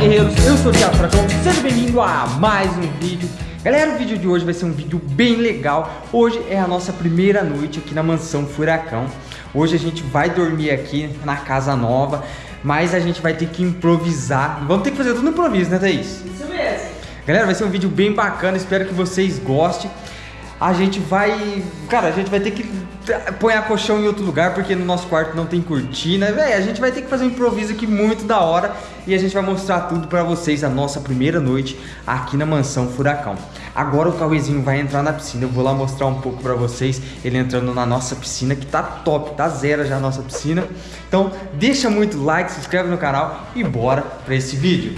guerreiros, eu sou o Thiago Fracão, seja bem-vindo a mais um vídeo. Galera, o vídeo de hoje vai ser um vídeo bem legal. Hoje é a nossa primeira noite aqui na Mansão Furacão. Hoje a gente vai dormir aqui na casa nova Mas a gente vai ter que improvisar. Vamos ter que fazer tudo no improviso, né Thaís? Isso mesmo. Galera, vai ser um vídeo bem bacana, espero que vocês gostem a gente vai... Cara, a gente vai ter que pôr a colchão em outro lugar porque no nosso quarto não tem cortina. Véi, a gente vai ter que fazer um improviso aqui muito da hora e a gente vai mostrar tudo pra vocês a nossa primeira noite aqui na Mansão Furacão. Agora o Cauêzinho vai entrar na piscina, eu vou lá mostrar um pouco pra vocês ele entrando na nossa piscina que tá top, tá zero já a nossa piscina. Então deixa muito like, se inscreve no canal e bora pra esse vídeo.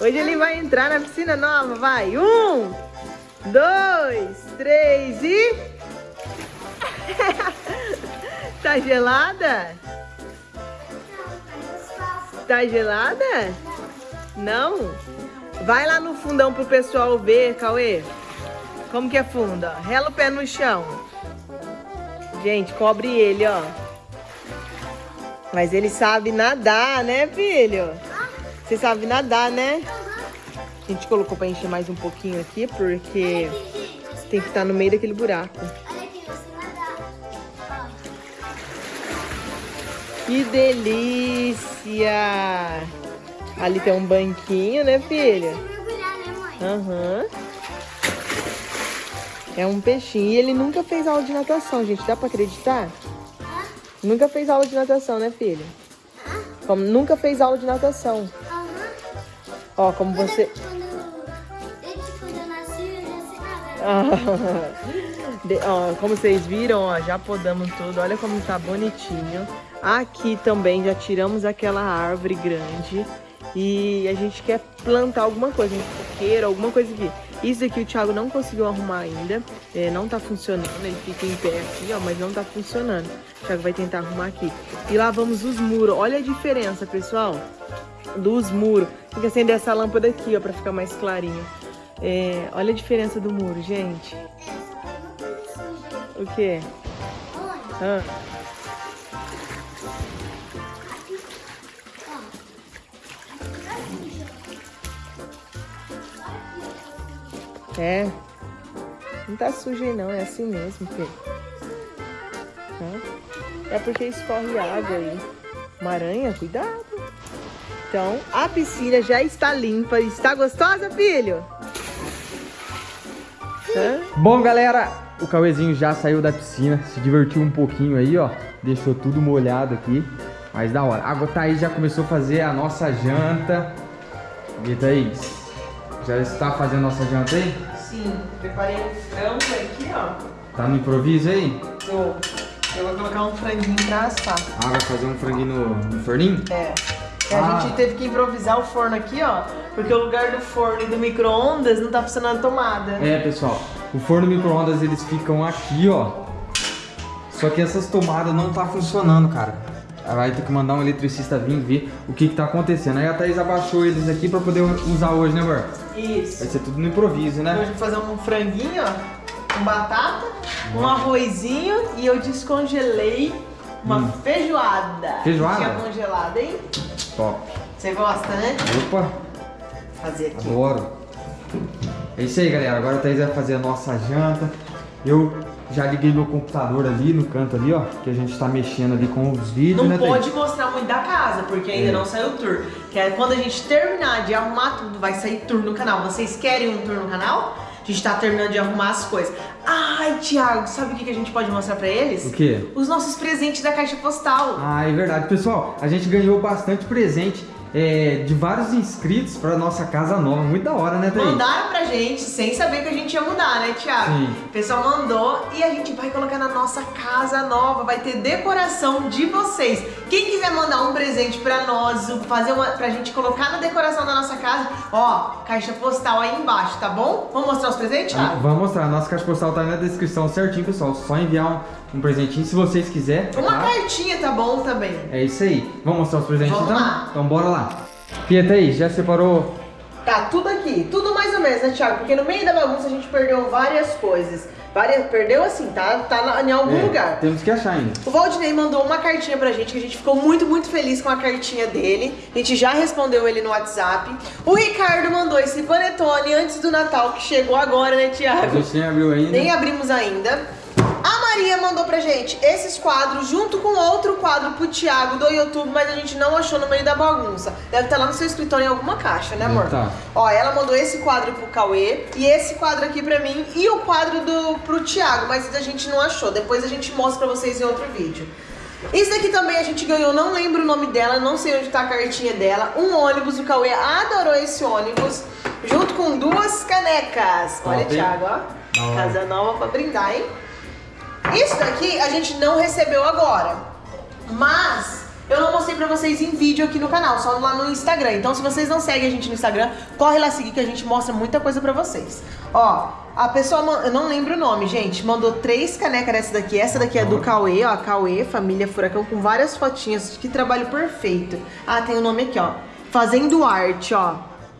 Hoje ele vai entrar na piscina nova, vai. Um, dois, três e... tá gelada? Tá gelada? Não? Vai lá no fundão pro pessoal ver, Cauê. Como que é funda? Rela o pé no chão. Gente, cobre ele, ó. Mas ele sabe nadar, né, filho? Você sabe nadar, né? A gente colocou pra encher mais um pouquinho aqui, porque tem que estar no meio daquele buraco. Que delícia! Ali tem um banquinho, né, filha? Aham. Uhum. É um peixinho. E ele nunca fez aula de natação, gente. Dá pra acreditar? Nunca fez aula de natação, né, filha? Como nunca fez aula de natação. Ó, como você... De, ó, como vocês viram, ó, já podamos tudo. Olha como tá bonitinho. Aqui também já tiramos aquela árvore grande. E a gente quer plantar alguma coisa, um coqueiro, alguma coisa aqui. Isso aqui o Thiago não conseguiu arrumar ainda. É, não tá funcionando. Ele fica em pé aqui, ó, mas não tá funcionando. O Thiago vai tentar arrumar aqui. E lá vamos os muros. Olha a diferença, pessoal dos muros. Tem que acender essa lâmpada aqui, ó, pra ficar mais clarinho. É, olha a diferença do muro, gente. O quê? Ah. É. Não tá sujo aí não, é assim mesmo, filho. É porque escorre água aí. Uma aranha, cuidado. Então, a piscina já está limpa. Está gostosa, filho? Hã? Bom, galera, o Cauêzinho já saiu da piscina, se divertiu um pouquinho aí, ó. Deixou tudo molhado aqui, mas da hora. A Thaís já começou a fazer a nossa janta. E Thaís, já está fazendo a nossa janta aí? Sim, preparei um frango aqui, ó. Tá no improviso aí? Tô. Eu vou colocar um franguinho pra assar. Ah, vai fazer um franguinho no, no forninho? É. A ah. gente teve que improvisar o forno aqui, ó, porque o lugar do forno e do micro-ondas não tá funcionando a tomada. É, pessoal, o forno e o micro-ondas eles ficam aqui, ó. Só que essas tomadas não tá funcionando, cara. Vai ter que mandar um eletricista vir ver o que que tá acontecendo. Aí a Thaís abaixou eles aqui pra poder usar hoje, né, amor? Isso. Vai ser tudo no improviso, né? Hoje vou fazer um franguinho, ó, com batata, um arrozinho e eu descongelei uma hum. feijoada. Feijoada? Tinha congelada, hein? Top. Você gosta, né? Opa. Fazer aqui. Adoro. É isso aí, galera. Agora a Thaís vai fazer a nossa janta. Eu já liguei meu computador ali no canto ali, ó. Que a gente tá mexendo ali com os vídeos, não né, pode mostrar muito da casa, porque ainda é. não saiu o tour. Que é quando a gente terminar de arrumar tudo, vai sair tour no canal. Vocês querem um tour no canal? A gente tá terminando de arrumar as coisas. Ai, Thiago, sabe o que a gente pode mostrar pra eles? O quê? Os nossos presentes da caixa postal. Ah, é verdade. Pessoal, a gente ganhou bastante presente é, de vários inscritos pra nossa casa nova. Muito da hora, né, Thaís? Mandaram pra gente, sem saber que a gente ia mudar, né, Thiago? Sim. O pessoal mandou e a gente vai colocar na nossa casa nova. Vai ter decoração de vocês. Quem quiser mandar um presente pra nós, fazer uma, pra gente colocar na decoração da nossa casa, ó, caixa postal aí embaixo, tá bom? Vamos mostrar os presentes, Thiago? Vamos mostrar. A nossa caixa postal tá aí na descrição certinho, pessoal. Só enviar um, um presentinho se vocês quiserem. Uma tá? cartinha tá bom também. É isso aí. Vamos mostrar os presentes Vamos então? Lá. Então bora lá. Pieta aí, já separou Tá, tudo aqui. Tudo mais ou menos, né, Thiago? Porque no meio da bagunça a gente perdeu várias coisas. Várias, perdeu assim, tá? Tá na- em algum É, lugar. Temos que achar ainda. O Valdinei mandou uma cartinha pra gente, que a gente ficou muito, muito feliz com a cartinha dele. A gente já respondeu ele no WhatsApp. O Ricardo mandou esse panetone antes do Natal, que chegou agora, né, A Thiago? gente nem abriu ainda. Nem abrimos ainda. A Maria mandou pra gente esses quadros junto com outro quadro pro Thiago do YouTube, mas a gente não achou no meio da bagunça. Deve estar lá no seu escritório em alguma caixa, né, amor? Tá. Ó, ela mandou esse quadro pro Cauê e esse quadro aqui pra mim e o quadro do pro Thiago, mas a gente não achou. Depois a gente mostra pra vocês em outro vídeo. Isso daqui também a gente ganhou, não lembro o nome dela, não sei onde tá a cartinha dela. Um ônibus, o Cauê adorou esse ônibus, junto com duas canecas. Olha, Top? Thiago, ó. Casa nova pra brindar, hein? Isso daqui a gente não recebeu agora, mas eu não mostrei pra vocês em vídeo aqui no canal, só lá no Instagram. Então se vocês não seguem a gente no Instagram, corre lá seguir que a gente mostra muita coisa pra vocês. Ó, a pessoa, eu não lembro o nome, gente, mandou três canecas dessa daqui. Essa daqui é do Cauê, ó, Cauê, família Furacão, com várias fotinhas. Que trabalho perfeito. Ah, tem o nome aqui, ó. Fazendo arte, ó.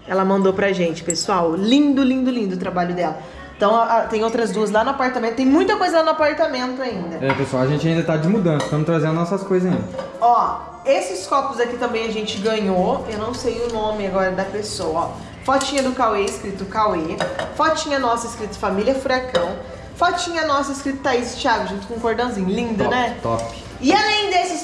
Ela mandou pra gente, pessoal. Lindo, lindo, lindo o trabalho dela. Então, a- tem outras duas lá no apartamento. Tem muita coisa lá no apartamento ainda. É, pessoal, a gente ainda tá de mudança, estamos trazendo nossas coisas ainda. Ó, esses copos aqui também a gente ganhou. Eu não sei o nome agora da pessoa, ó. Fotinha do Cauê, escrito Cauê. Fotinha nossa, escrito Família Furacão. Fotinha nossa, escrito Thaís e Thiago, junto com um cordãozinho. Lindo, top, né? Top. E além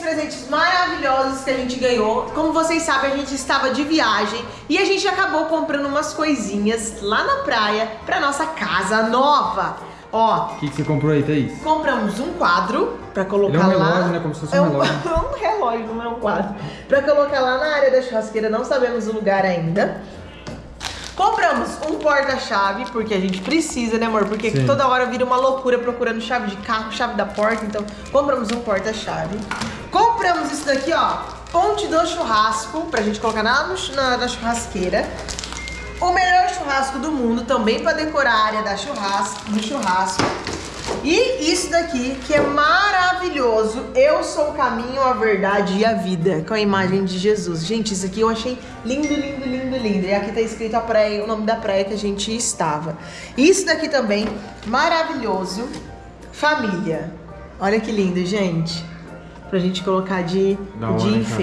presentes maravilhosos que a gente ganhou, como vocês sabem, a gente estava de viagem e a gente acabou comprando umas coisinhas lá na praia pra nossa casa nova. Ó, O que, que você comprou aí, Thaís? compramos um quadro pra colocar Ele é um lá. relógio, né? Como se fosse é um um, relógio. um relógio, não é um quadro. Pra colocar lá na área da churrasqueira, não sabemos o lugar ainda. Compramos um porta-chave, porque a gente precisa, né, amor? Porque Sim. toda hora vira uma loucura procurando chave de carro, chave da porta. Então, compramos um porta-chave. Compramos isso daqui, ó. Ponte do churrasco, pra gente colocar na, na, na churrasqueira. O melhor churrasco do mundo, também pra decorar a área da churrasco, do churrasco. E isso daqui, que é maravilhoso. Eu sou o caminho, a verdade e a vida. Com a imagem de Jesus. Gente, isso aqui eu achei lindo, lindo, lindo, lindo. E aqui tá escrito a praia, o nome da praia que a gente estava. Isso daqui também, maravilhoso. Família. Olha que lindo, gente. Pra gente colocar de, Da hora, de cara.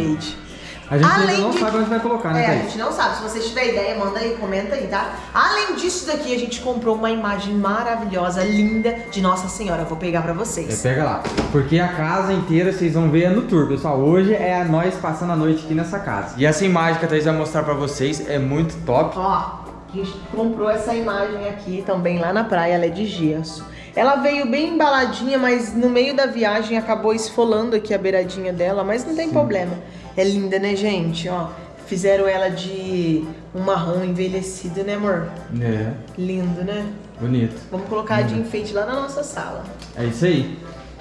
A gente ainda Além não de- sabe onde vai colocar, né, É, a gente não sabe. Se vocês tiverem ideia, manda aí, comenta aí, tá? Além disso daqui, a gente comprou uma imagem maravilhosa, linda, de Nossa Senhora. Vou pegar pra É, vocês. pega lá. Porque a casa inteira vocês vão ver é no tour, pessoal. Hoje é a nós passando a noite aqui nessa casa. E essa imagem que a Thaís vai mostrar pra vocês é muito top. Ó, a gente comprou essa imagem aqui também lá na praia, ela é de gesso. Ela veio bem embaladinha, mas no meio da viagem acabou esfolando aqui a beiradinha dela, mas não tem problema. É linda, né, gente? Ó, fizeram ela de um marrom envelhecido, né, amor? É, Lindo, né? bonito. Vamos colocar de enfeite lá na nossa sala. É isso aí.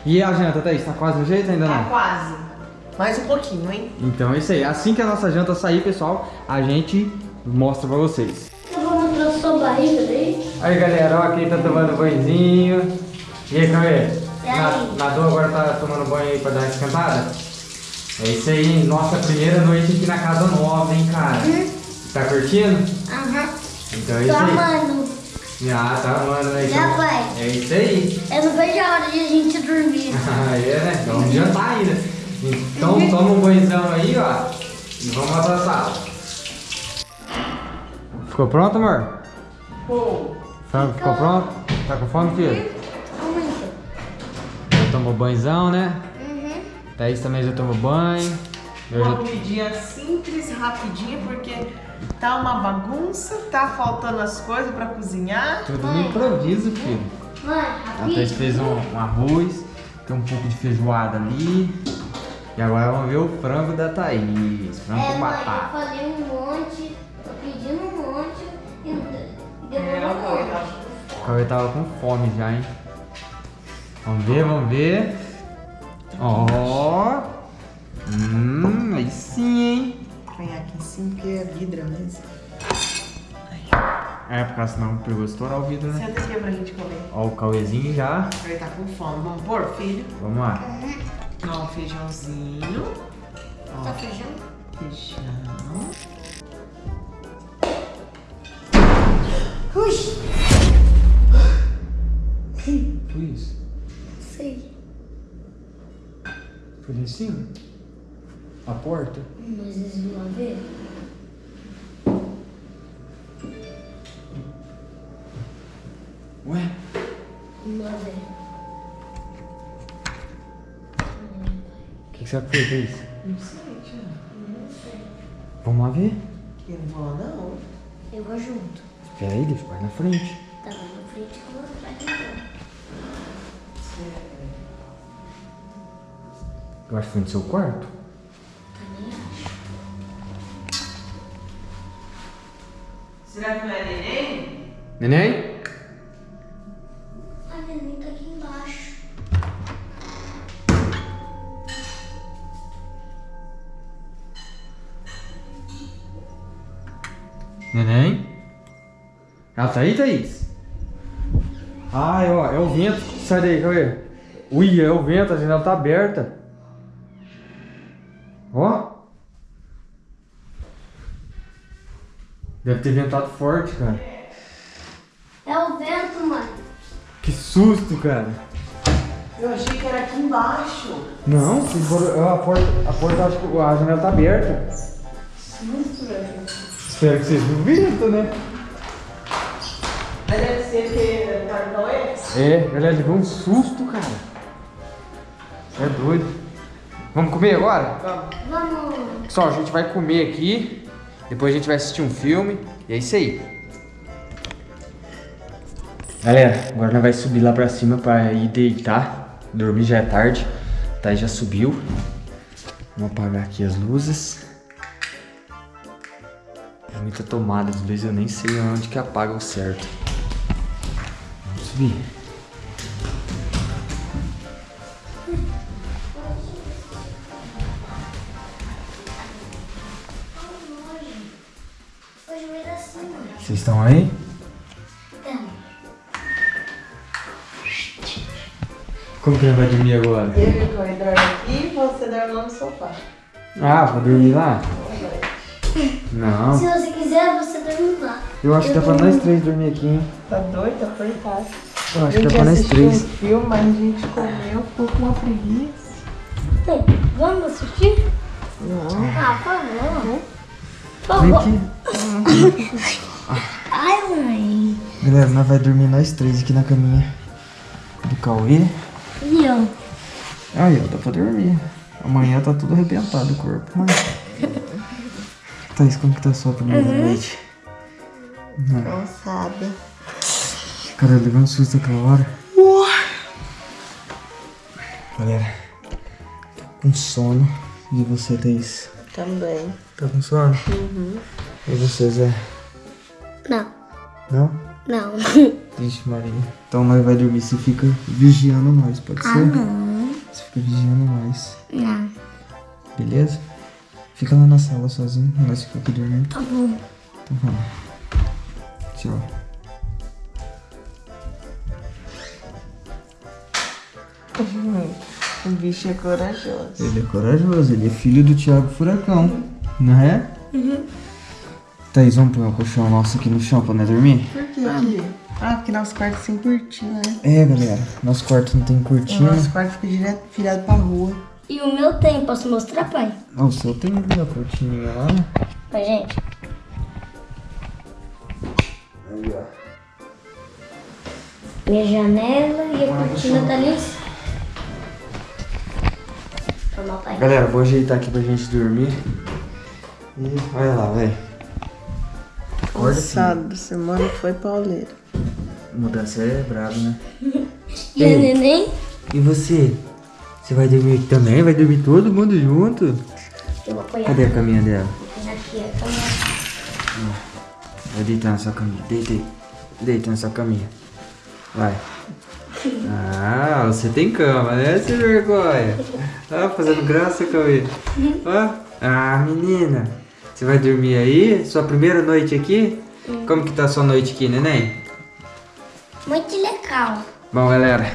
E a janta, Thaís, tá quase no jeito ainda Tá não? quase. Mais um pouquinho, hein? Então é isso aí. Assim que a nossa janta sair, pessoal, a gente mostra pra vocês. Eu vou mostrar sua barriga daí. Aí galera, ó, quem tá tomando banhozinho. E aí? Na- Nadou agora tá tomando banho aí pra dar uma esquentada? É isso aí, hein? Nossa primeira noite aqui na casa nova, hein, cara? Tá curtindo? Aham. Então é Tô isso aí. amando. Ah, tá amando, né? Já vai. É isso aí. Eu não vejo a hora de a gente dormir. Ah, é, né? Então vamos jantar ainda. Então toma um banhozão aí, ó. E vamos lá pra sala. Ficou pronto, amor? Pô, Frango ficou pronto? Tá com fome, filho? Já tomou banhozão, né? Thaís também já tomou banho. Eu uma já... comidinha simples, rapidinha, porque tá uma bagunça, tá faltando as coisas pra cozinhar. Tudo no improviso, filho. Mãe, A Thaís fez um, um arroz, tem um pouco de feijoada ali. E agora vamos ver o frango da Thaís. Frango É, com mãe, eu batata. falei um monte, tô pedindo um monte e É, demorou um monte. O Cauê tava com fome já, hein? Vamos ver, vamos ver. Ó. Hum, aí sim, hein? Põe aqui em cima, porque é vidro mesmo. É, porque senão pegou estourar o vidro, né? Senta aqui pra gente comer. Ó, o Cauêzinho já. Ele tá com fome. Vamos pôr, filho? Vamos lá. Ó, o feijãozinho. Ó, Tá feijão? feijão. Em cima? A porta? Mas eles vão ver? Ué? Vão ver. O que, que será que foi? Não sei, Thiago. Vamos lá ver? Eu não vou, não. Eu vou junto. Espera aí, deixa o pai na frente. Tá lá na frente que eu vou Eu acho que foi no seu quarto. Também acho. Será que não é neném? Neném? A neném tá aqui embaixo. Neném? Ela tá aí, Thaís? Ai, ó, é o vento. Sai daí, cadê? Ui, é o vento, a janela tá aberta. Deve ter ventado forte, cara. É o vento, mãe. Que susto, cara. Eu achei que era aqui embaixo. Não, foram- a porta, a porta, acho que a janela tá aberta. Susto, velho. Espero que vocês não viram, né? Mas deve ser que tá no é? É, galera, levou um susto, cara. Você é doido. Vamos comer agora? Vamos. Vamos. Pessoal, a gente vai comer aqui. Depois a gente vai assistir um filme. E é isso aí. Galera, agora nós vai subir lá pra cima pra ir deitar. Dormir já é tarde. Tá, já subiu. Vamos apagar aqui as luzes. É muita tomada, às vezes eu nem sei onde que apaga o certo. Vamos subir. Vocês estão aí? Como que vai dormir agora? Eu e o dorme aqui e você dorme lá no sofá. Ah, vou dormir lá? Não. se você quiser, você dorme lá. Eu acho que dá pra nós três dormir aqui, hein? Tá doido? Tá apertado. Eu acho que dá pra nós assistiu um três. filme, mas a gente comeu, ficou com uma preguiça. Tem, vamos assistir? Não. Ah, por favor. Por Vem favor. aqui. Ai, mãe. Galera, nós vai dormir nós três aqui na caminha do Cauê. E eu? Aí, ó, dá pra dormir. Amanhã tá tudo arrebentado o corpo, mas... Thaís, como que tá a sua primeira noite? Cansada. Cara, eu levei um susto aquela hora. Galera, tô com sono. E você, Thaís? Também. Tá com sono? E você, Zé? Não, Não? não. Vixe, Maria. Então nós vai dormir, você fica vigiando nós, pode ser? não. Você fica vigiando nós, Não. beleza? Fica lá na sala sozinho, nós ficamos aqui dormindo. Tá bom. Então vamos. Tchau. O bicho é corajoso. Ele é corajoso, ele é filho do Thiago Furacão, não é? Uhum. Thaís, vamos pôr o colchão nosso aqui no chão pra nós dormir? Por que aqui? Ah, porque nosso quarto é sem cortina, né? É, galera, nosso quarto não tem O cortina. nosso quarto fica direto virado pra rua. E o meu tem, posso mostrar, pai? Ó, o seu tem uma cortininha lá. Oi, gente. Aí, ó. Minha janela e a cortina tá ali. Toma, pai. Galera, vou ajeitar aqui pra gente dormir. E olha lá, velho. Acorda filho. Sábado, semana foi pauleira. Mudança é brabo, né? E a neném? E você? Você vai dormir aqui também? Vai dormir todo mundo junto? Eu vou apoiar. Cadê a caminha dela? Vou apoiar aqui a cama. Vai deitar nessa caminha. Deita aí. Deita nessa caminha. Vai. Ah, você tem cama, né, sem vergonha? Ah, fazendo graça, Cauê. Ah, ah, menina. Você vai dormir aí? Sua primeira noite aqui? Como que tá a sua noite aqui, neném? Muito legal. Bom, galera,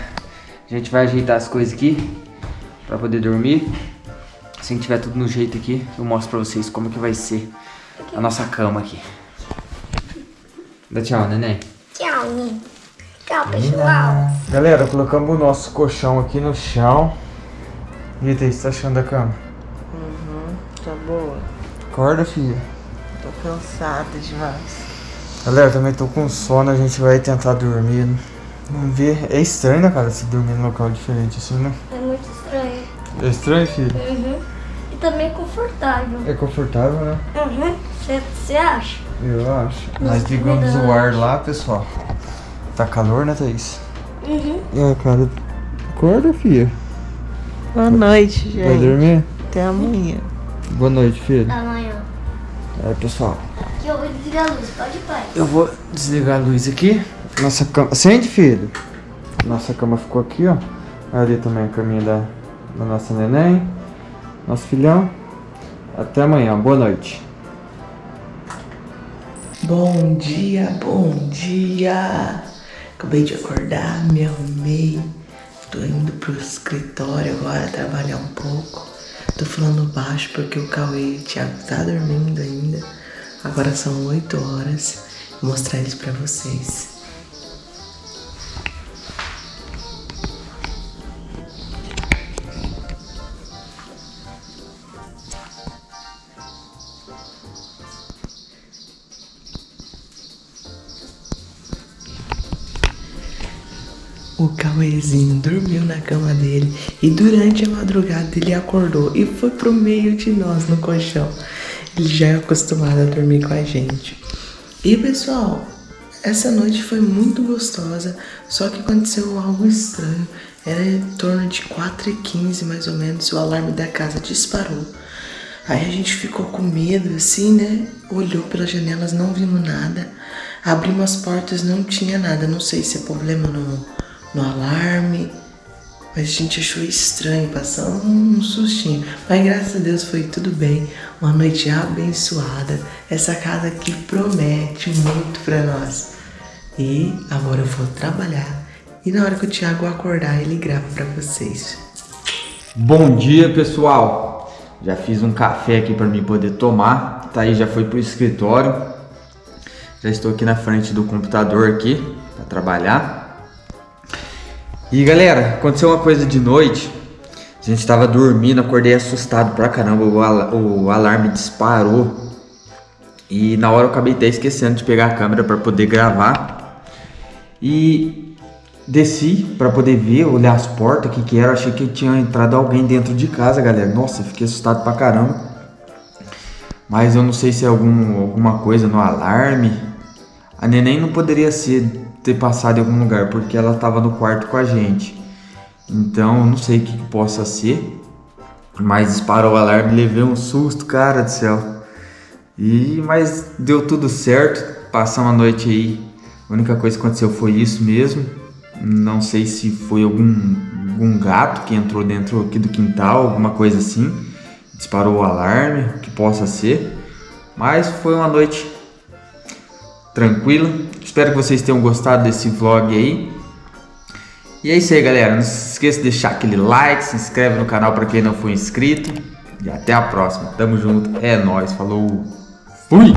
a gente vai ajeitar as coisas aqui pra poder dormir. Assim que tiver tudo no jeito aqui, eu mostro pra vocês como que vai ser a nossa cama aqui. Dá tchau, neném. Tchau, Nino. Tchau, pessoal. Galera, colocamos o nosso colchão aqui no chão. E aí, o que você tá achando da cama? Acorda, filha. Tô cansada demais. Galera, também tô com sono, a gente vai tentar dormir. Vamos ver. É estranho, né, cara, se dormir num local diferente assim, né? É muito estranho. É estranho, filho? Uhum. E também confortável. É confortável, né? Uhum. Você acha? Eu acho. Nós ligamos o ar lá, pessoal. Tá calor, né, Thaís? Uhum. É, cara. Acorda, filha. Boa noite, Vai gente. dormir? Até amanhã. Boa noite, filho. Amanhã. É, pessoal. Aqui eu vou desligar a luz. Pode, pai. Eu vou desligar a luz aqui. Nossa cama. Acende, filho. Nossa cama ficou aqui, ó. Ali também a caminha da, da nossa neném. Nosso filhão. Até amanhã. Boa noite. Bom dia, bom dia. Acabei de acordar, me arrumei. Tô indo pro escritório agora trabalhar um pouco. Tô falando baixo porque o Cauê e o Thiago tá dormindo ainda. Agora são 8 horas. Vou mostrar eles pra vocês. Cama dele e durante a madrugada ele acordou e foi pro meio de nós no colchão. Ele já é acostumado a dormir com a gente. E pessoal, essa noite foi muito gostosa, só que aconteceu algo estranho. Era em torno de 4h15 mais ou menos, o alarme da casa disparou. Aí a gente ficou com medo, assim, né? Olhou pelas janelas, não vimos nada. Abrimos as portas, não tinha nada. Não sei se é problema no, no alarme. A gente achou estranho, passamos um sustinho. Mas graças a Deus foi tudo bem. Uma noite abençoada. Essa casa aqui promete muito pra nós. E agora eu vou trabalhar. E na hora que o Thiago acordar, ele grava pra vocês. Bom dia, pessoal. Já fiz um café aqui para mim poder tomar. Tá aí, já foi pro escritório. Já estou aqui na frente do computador aqui para trabalhar. E galera, aconteceu uma coisa de noite. A gente estava dormindo, acordei assustado pra caramba. O, ala- o alarme disparou. E na hora eu acabei até esquecendo de pegar a câmera para poder gravar. E desci para poder ver, olhar as portas, o que que era. Achei que tinha entrado alguém dentro de casa, galera. Nossa, fiquei assustado pra caramba. Mas eu não sei se é algum, alguma coisa no alarme. A neném não poderia ser ter passado em algum lugar, porque ela tava no quarto com a gente. Então, não sei o que, que possa ser. Mas disparou o alarme, levei um susto, cara do céu. E mas deu tudo certo. Passamos a noite aí. A única coisa que aconteceu foi isso mesmo. Não sei se foi algum, algum gato que entrou dentro aqui do quintal, alguma coisa assim. Disparou o alarme, o que possa ser. Mas foi uma noite tranquila. Espero que vocês tenham gostado desse vlog aí. E é isso aí, galera. Não se esqueça de deixar aquele like, se inscreve no canal para quem não for inscrito. E até a próxima. Tamo junto. É nóis. Falou. Fui!